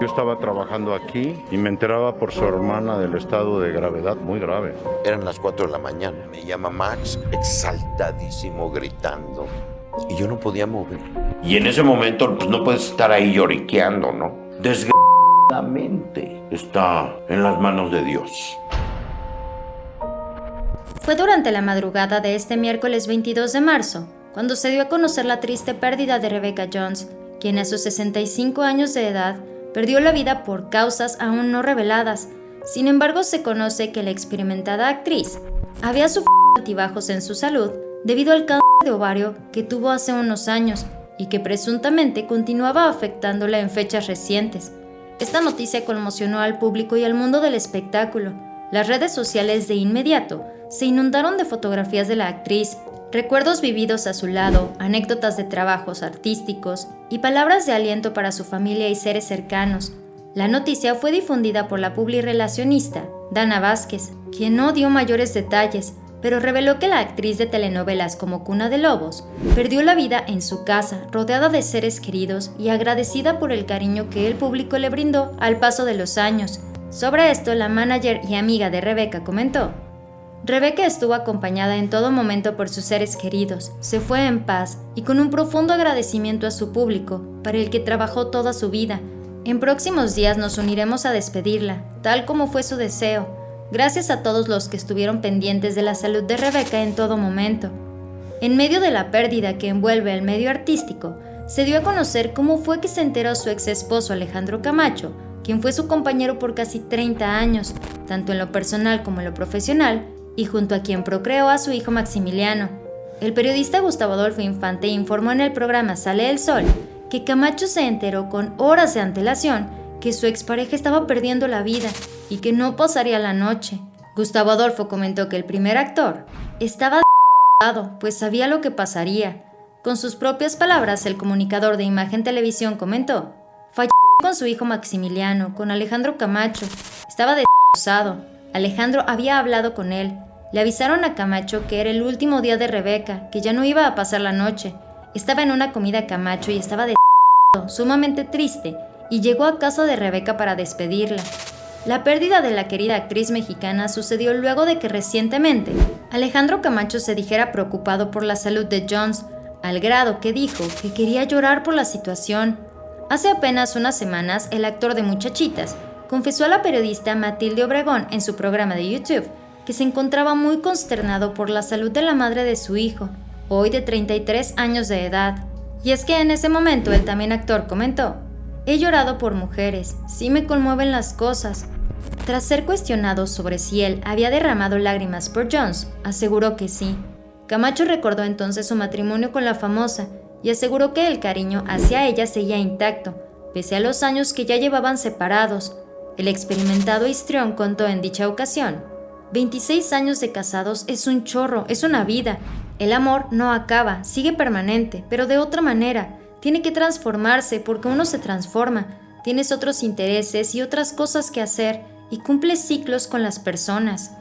Yo estaba trabajando aquí y me enteraba por su hermana del estado de gravedad muy grave. Eran las 4 de la mañana. Me llama Max, exaltadísimo, gritando. Y yo no podía mover. Y en ese momento, pues no puedes estar ahí lloriqueando, ¿no? Desgraciadamente está en las manos de Dios. Fue durante la madrugada de este miércoles 22 de marzo cuando se dio a conocer la triste pérdida de Rebecca Jones, quien a sus 65 años de edad perdió la vida por causas aún no reveladas. Sin embargo, se conoce que la experimentada actriz había sufrido altibajos en su salud debido al cáncer de ovario que tuvo hace unos años y que presuntamente continuaba afectándola en fechas recientes. Esta noticia conmocionó al público y al mundo del espectáculo. Las redes sociales de inmediato se inundaron de fotografías de la actriz, recuerdos vividos a su lado, anécdotas de trabajos artísticos y palabras de aliento para su familia y seres cercanos. La noticia fue difundida por la relacionista Dana Vázquez, quien no dio mayores detalles, pero reveló que la actriz de telenovelas como Cuna de Lobos perdió la vida en su casa, rodeada de seres queridos y agradecida por el cariño que el público le brindó al paso de los años. Sobre esto, la manager y amiga de Rebeca comentó, Rebeca estuvo acompañada en todo momento por sus seres queridos, se fue en paz y con un profundo agradecimiento a su público, para el que trabajó toda su vida. En próximos días nos uniremos a despedirla, tal como fue su deseo. Gracias a todos los que estuvieron pendientes de la salud de Rebeca en todo momento. En medio de la pérdida que envuelve el medio artístico, se dio a conocer cómo fue que se enteró su ex esposo Alejandro Camacho, quien fue su compañero por casi 30 años, tanto en lo personal como en lo profesional, y junto a quien procreó a su hijo Maximiliano. El periodista Gustavo Adolfo Infante informó en el programa Sale el Sol que Camacho se enteró con horas de antelación que su expareja estaba perdiendo la vida y que no pasaría la noche. Gustavo Adolfo comentó que el primer actor estaba pues sabía lo que pasaría. Con sus propias palabras, el comunicador de Imagen Televisión comentó, falleció con su hijo Maximiliano, con Alejandro Camacho, estaba destrozado. Alejandro había hablado con él. Le avisaron a Camacho que era el último día de Rebeca, que ya no iba a pasar la noche. Estaba en una comida Camacho y estaba de sumamente triste, y llegó a casa de Rebeca para despedirla. La pérdida de la querida actriz mexicana sucedió luego de que recientemente Alejandro Camacho se dijera preocupado por la salud de Jones, al grado que dijo que quería llorar por la situación. Hace apenas unas semanas, el actor de Muchachitas confesó a la periodista Matilde Obregón en su programa de YouTube que se encontraba muy consternado por la salud de la madre de su hijo, hoy de 33 años de edad. Y es que en ese momento el también actor comentó, he llorado por mujeres, sí me conmueven las cosas. Tras ser cuestionado sobre si él había derramado lágrimas por Jones, aseguró que sí. Camacho recordó entonces su matrimonio con la famosa y aseguró que el cariño hacia ella seguía intacto, pese a los años que ya llevaban separados, el experimentado histrión contó en dicha ocasión, 26 años de casados es un chorro, es una vida. El amor no acaba, sigue permanente, pero de otra manera. Tiene que transformarse porque uno se transforma. Tienes otros intereses y otras cosas que hacer y cumples ciclos con las personas.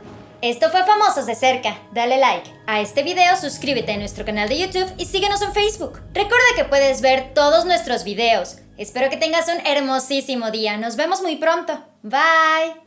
Esto fue Famosos de Cerca. Dale like a este video, suscríbete a nuestro canal de YouTube y síguenos en Facebook. Recuerda que puedes ver todos nuestros videos. Espero que tengas un hermosísimo día. Nos vemos muy pronto. Bye.